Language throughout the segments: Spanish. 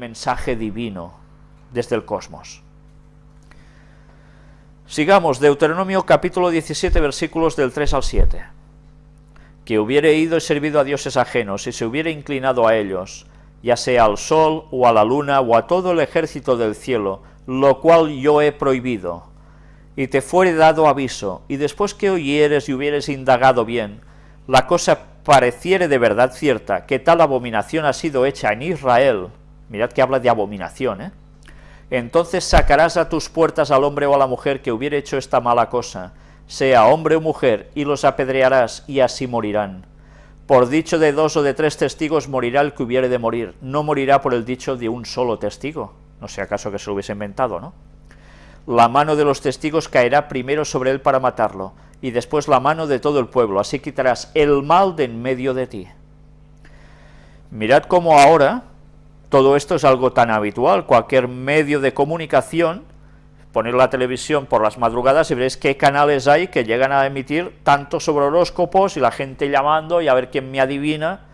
mensaje divino desde el cosmos. Sigamos, Deuteronomio capítulo 17, versículos del 3 al 7. Que hubiere ido y servido a dioses ajenos, y se hubiere inclinado a ellos, ya sea al sol, o a la luna, o a todo el ejército del cielo, lo cual yo he prohibido, y te fuere dado aviso, y después que oyeres y hubieres indagado bien, la cosa pareciere de verdad cierta, que tal abominación ha sido hecha en Israel, mirad que habla de abominación, ¿eh? entonces sacarás a tus puertas al hombre o a la mujer que hubiere hecho esta mala cosa, sea hombre o mujer, y los apedrearás, y así morirán. Por dicho de dos o de tres testigos morirá el que hubiere de morir, no morirá por el dicho de un solo testigo, no sea acaso que se lo hubiese inventado, ¿no? La mano de los testigos caerá primero sobre él para matarlo, y después la mano de todo el pueblo, así quitarás el mal de en medio de ti. Mirad cómo ahora, todo esto es algo tan habitual, cualquier medio de comunicación, poner la televisión por las madrugadas y veréis qué canales hay que llegan a emitir tanto sobre horóscopos y la gente llamando y a ver quién me adivina,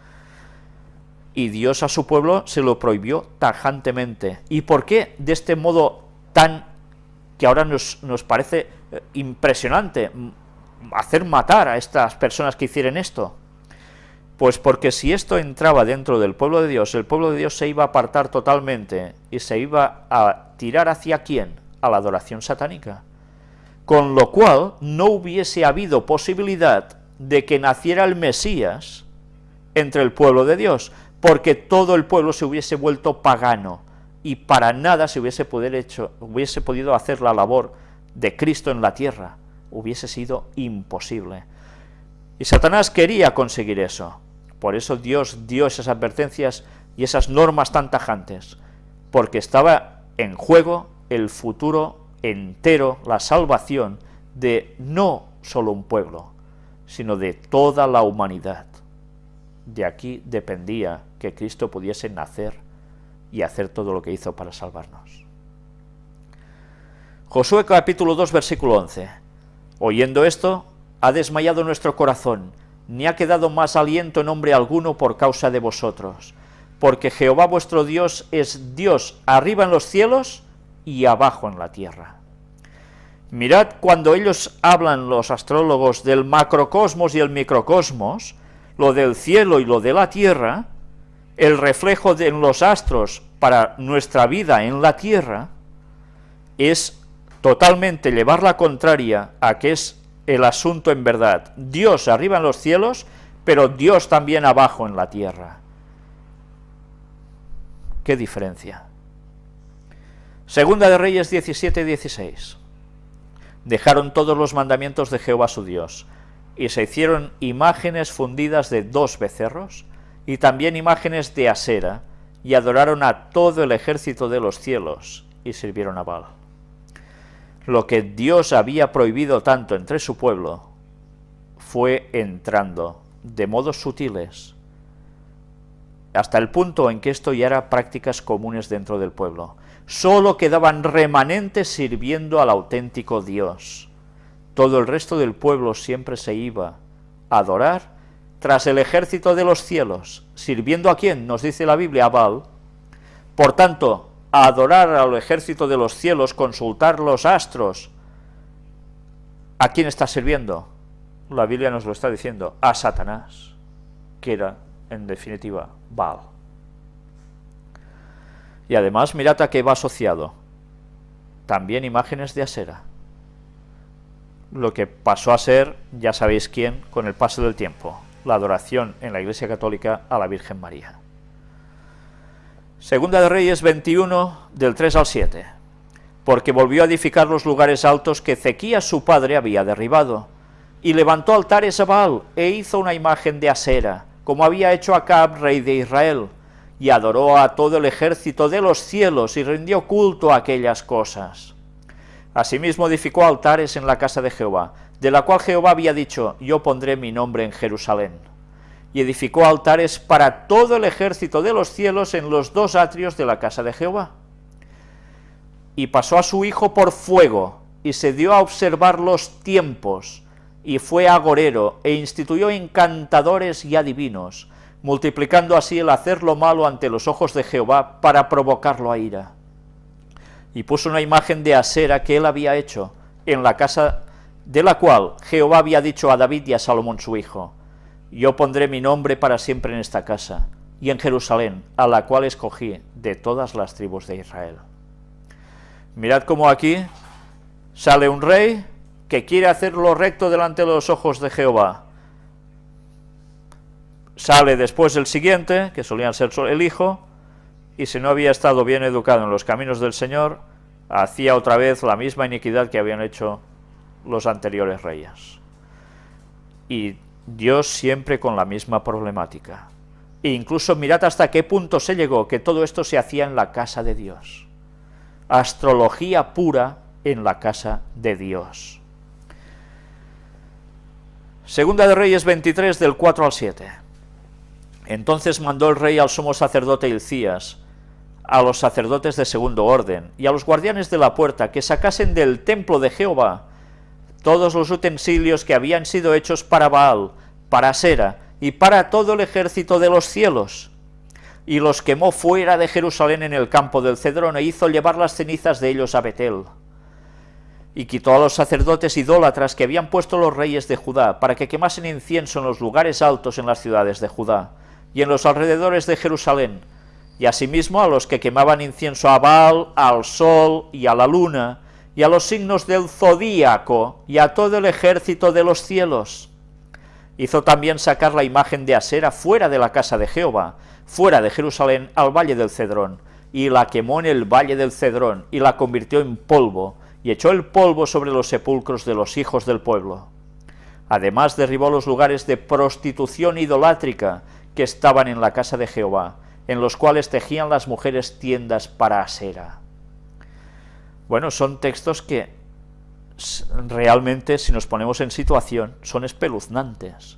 y Dios a su pueblo se lo prohibió tajantemente. ¿Y por qué de este modo tan, que ahora nos, nos parece eh, impresionante, hacer matar a estas personas que hicieron esto? Pues porque si esto entraba dentro del pueblo de Dios, el pueblo de Dios se iba a apartar totalmente y se iba a tirar hacia quién? A la adoración satánica. Con lo cual no hubiese habido posibilidad de que naciera el Mesías entre el pueblo de Dios, porque todo el pueblo se hubiese vuelto pagano y para nada se hubiese, hecho, hubiese podido hacer la labor de Cristo en la tierra, hubiese sido imposible. Y Satanás quería conseguir eso, por eso Dios dio esas advertencias y esas normas tan tajantes, porque estaba en juego el futuro entero, la salvación de no solo un pueblo, sino de toda la humanidad. De aquí dependía que Cristo pudiese nacer y hacer todo lo que hizo para salvarnos. Josué capítulo 2 versículo 11. Oyendo esto, ha desmayado nuestro corazón, ni ha quedado más aliento en hombre alguno por causa de vosotros, porque Jehová vuestro Dios es Dios arriba en los cielos y abajo en la tierra. Mirad cuando ellos hablan, los astrólogos, del macrocosmos y el microcosmos, lo del cielo y lo de la tierra, el reflejo de los astros para nuestra vida en la tierra, es totalmente llevar la contraria a que es el asunto en verdad. Dios arriba en los cielos, pero Dios también abajo en la tierra. ¿Qué diferencia? Segunda de Reyes 17 16. Dejaron todos los mandamientos de Jehová su Dios, y se hicieron imágenes fundidas de dos becerros, y también imágenes de asera, y adoraron a todo el ejército de los cielos, y sirvieron a Baal lo que Dios había prohibido tanto entre su pueblo, fue entrando de modos sutiles, hasta el punto en que esto ya era prácticas comunes dentro del pueblo. Solo quedaban remanentes sirviendo al auténtico Dios. Todo el resto del pueblo siempre se iba a adorar tras el ejército de los cielos, sirviendo a quién, nos dice la Biblia, a Baal. Por tanto, adorar al ejército de los cielos, consultar los astros, ¿a quién está sirviendo? La Biblia nos lo está diciendo, a Satanás, que era, en definitiva, Baal. Y además, mirad a qué va asociado. También imágenes de Asera. Lo que pasó a ser, ya sabéis quién, con el paso del tiempo, la adoración en la Iglesia Católica a la Virgen María. Segunda de Reyes 21, del 3 al 7. Porque volvió a edificar los lugares altos que Ezequías su padre había derribado, y levantó altares a Baal, e hizo una imagen de Asera, como había hecho Acab, rey de Israel, y adoró a todo el ejército de los cielos, y rindió culto a aquellas cosas. Asimismo edificó altares en la casa de Jehová, de la cual Jehová había dicho, yo pondré mi nombre en Jerusalén y edificó altares para todo el ejército de los cielos en los dos atrios de la casa de Jehová. Y pasó a su hijo por fuego, y se dio a observar los tiempos, y fue agorero, e instituyó encantadores y adivinos, multiplicando así el hacer lo malo ante los ojos de Jehová para provocarlo a ira. Y puso una imagen de Asera que él había hecho en la casa de la cual Jehová había dicho a David y a Salomón su hijo, yo pondré mi nombre para siempre en esta casa, y en Jerusalén, a la cual escogí de todas las tribus de Israel. Mirad cómo aquí sale un rey que quiere hacer lo recto delante de los ojos de Jehová. Sale después el siguiente, que solían ser el hijo, y si no había estado bien educado en los caminos del Señor, hacía otra vez la misma iniquidad que habían hecho los anteriores reyes. Y Dios siempre con la misma problemática. E incluso mirad hasta qué punto se llegó, que todo esto se hacía en la casa de Dios. Astrología pura en la casa de Dios. Segunda de Reyes 23, del 4 al 7. Entonces mandó el rey al sumo sacerdote Hilcías, a los sacerdotes de segundo orden, y a los guardianes de la puerta, que sacasen del templo de Jehová todos los utensilios que habían sido hechos para Baal, para Sera y para todo el ejército de los cielos, y los quemó fuera de Jerusalén en el campo del Cedrón, e hizo llevar las cenizas de ellos a Betel. Y quitó a los sacerdotes idólatras que habían puesto los reyes de Judá, para que quemasen incienso en los lugares altos en las ciudades de Judá, y en los alrededores de Jerusalén, y asimismo a los que quemaban incienso a Baal, al sol y a la luna, y a los signos del zodíaco, y a todo el ejército de los cielos. Hizo también sacar la imagen de Asera fuera de la casa de Jehová, fuera de Jerusalén, al valle del Cedrón, y la quemó en el valle del Cedrón, y la convirtió en polvo, y echó el polvo sobre los sepulcros de los hijos del pueblo. Además derribó los lugares de prostitución idolátrica que estaban en la casa de Jehová, en los cuales tejían las mujeres tiendas para Asera. Bueno, son textos que realmente, si nos ponemos en situación, son espeluznantes,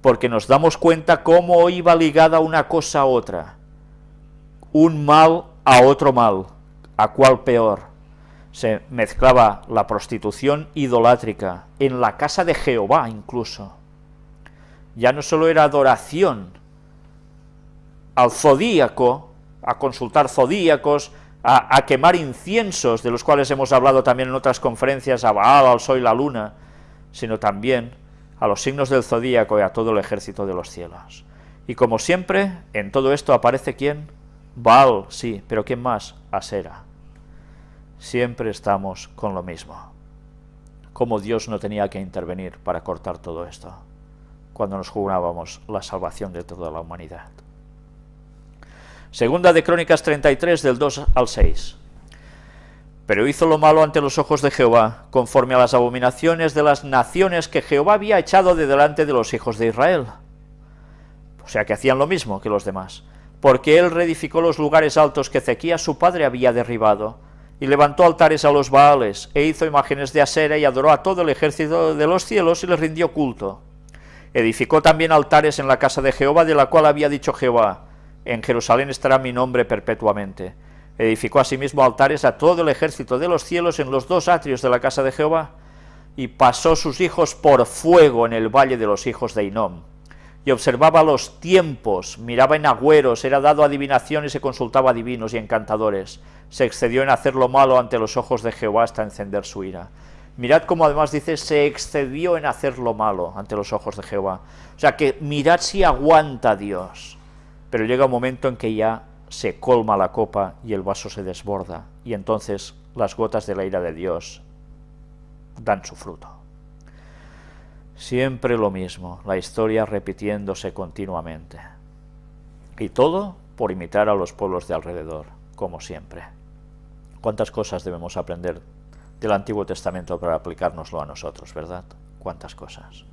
porque nos damos cuenta cómo iba ligada una cosa a otra, un mal a otro mal, a cuál peor. Se mezclaba la prostitución idolátrica, en la casa de Jehová incluso. Ya no solo era adoración al zodíaco, a consultar zodíacos, a, quemar inciensos, de los cuales hemos hablado también en otras conferencias, a Baal, al Sol y la Luna, sino también a los signos del zodíaco y a todo el ejército de los cielos. Y como siempre, en todo esto aparece quién? Baal, sí, pero ¿quién más? Asera. Siempre estamos con lo mismo. Como Dios no tenía que intervenir para cortar todo esto, cuando nos jugábamos la salvación de toda la humanidad. Segunda de Crónicas 33, del 2 al 6. Pero hizo lo malo ante los ojos de Jehová, conforme a las abominaciones de las naciones que Jehová había echado de delante de los hijos de Israel. O sea que hacían lo mismo que los demás, porque él reedificó los lugares altos que Ezequías su padre había derribado, y levantó altares a los Baales, e hizo imágenes de Asera, y adoró a todo el ejército de los cielos, y les rindió culto. Edificó también altares en la casa de Jehová, de la cual había dicho Jehová, en Jerusalén estará mi nombre perpetuamente. Edificó asimismo altares a todo el ejército de los cielos en los dos atrios de la casa de Jehová, y pasó sus hijos por fuego en el valle de los hijos de Inom. Y observaba los tiempos, miraba en agüeros, era dado adivinaciones y consultaba divinos y encantadores. Se excedió en hacer lo malo ante los ojos de Jehová hasta encender su ira. Mirad cómo además dice, se excedió en hacer lo malo ante los ojos de Jehová. O sea que mirad si aguanta Dios pero llega un momento en que ya se colma la copa y el vaso se desborda, y entonces las gotas de la ira de Dios dan su fruto. Siempre lo mismo, la historia repitiéndose continuamente. Y todo por imitar a los pueblos de alrededor, como siempre. ¿Cuántas cosas debemos aprender del Antiguo Testamento para aplicárnoslo a nosotros, verdad? ¿Cuántas cosas?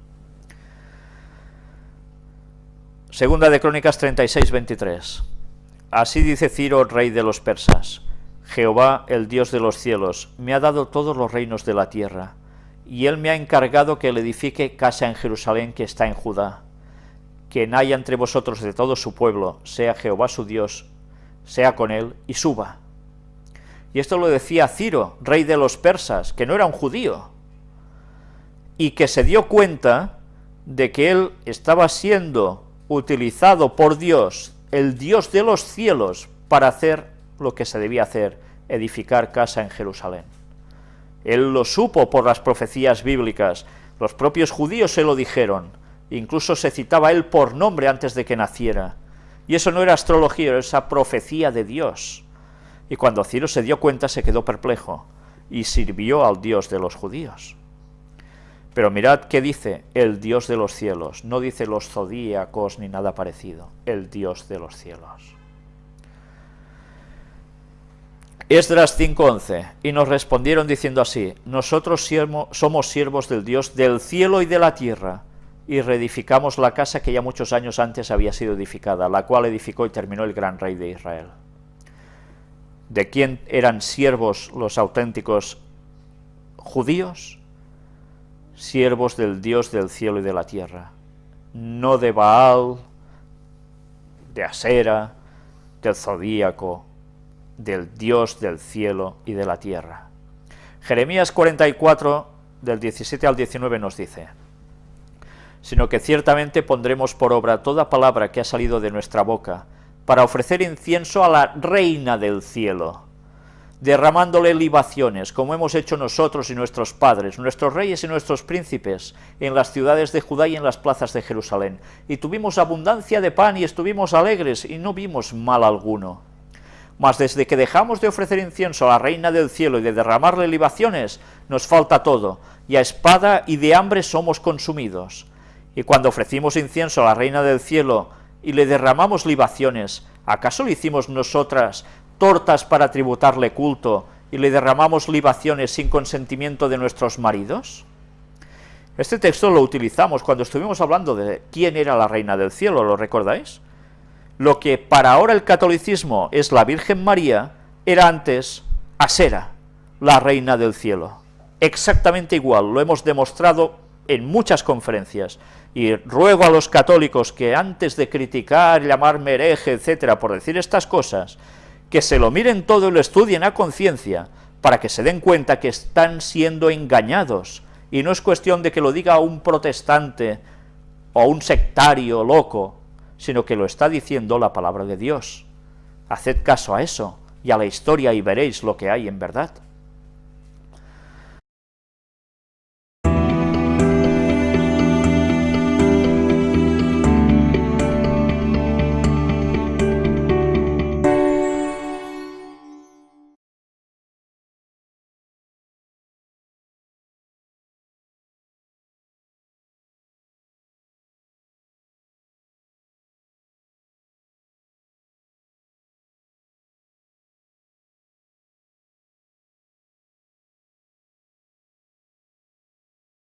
Segunda de Crónicas 36, 23. Así dice Ciro, rey de los persas, Jehová, el Dios de los cielos, me ha dado todos los reinos de la tierra, y él me ha encargado que le edifique casa en Jerusalén que está en Judá. Quien haya entre vosotros de todo su pueblo, sea Jehová su Dios, sea con él, y suba. Y esto lo decía Ciro, rey de los persas, que no era un judío, y que se dio cuenta de que él estaba siendo utilizado por Dios, el Dios de los cielos, para hacer lo que se debía hacer, edificar casa en Jerusalén. Él lo supo por las profecías bíblicas, los propios judíos se lo dijeron, incluso se citaba él por nombre antes de que naciera. Y eso no era astrología, era esa profecía de Dios. Y cuando Ciro se dio cuenta se quedó perplejo y sirvió al Dios de los judíos. Pero mirad qué dice el Dios de los cielos, no dice los zodíacos ni nada parecido, el Dios de los cielos. Esdras 5.11, y nos respondieron diciendo así, nosotros somos siervos del Dios del cielo y de la tierra, y reedificamos la casa que ya muchos años antes había sido edificada, la cual edificó y terminó el gran rey de Israel. ¿De quién eran siervos los auténticos judíos? Siervos del Dios del cielo y de la tierra, no de Baal, de Asera, del Zodíaco, del Dios del cielo y de la tierra. Jeremías 44, del 17 al 19 nos dice, sino que ciertamente pondremos por obra toda palabra que ha salido de nuestra boca, para ofrecer incienso a la reina del cielo, derramándole libaciones, como hemos hecho nosotros y nuestros padres, nuestros reyes y nuestros príncipes, en las ciudades de Judá y en las plazas de Jerusalén. Y tuvimos abundancia de pan y estuvimos alegres, y no vimos mal alguno. Mas desde que dejamos de ofrecer incienso a la reina del cielo y de derramarle libaciones, nos falta todo, y a espada y de hambre somos consumidos. Y cuando ofrecimos incienso a la reina del cielo y le derramamos libaciones, ¿acaso le hicimos nosotras tortas para tributarle culto y le derramamos libaciones sin consentimiento de nuestros maridos? Este texto lo utilizamos cuando estuvimos hablando de quién era la reina del cielo, ¿lo recordáis? Lo que para ahora el catolicismo es la Virgen María, era antes Asera, la reina del cielo. Exactamente igual, lo hemos demostrado en muchas conferencias, y ruego a los católicos que antes de criticar, llamarme hereje, etcétera, por decir estas cosas, que se lo miren todo y lo estudien a conciencia, para que se den cuenta que están siendo engañados, y no es cuestión de que lo diga un protestante o un sectario loco, sino que lo está diciendo la palabra de Dios. Haced caso a eso, y a la historia y veréis lo que hay en verdad.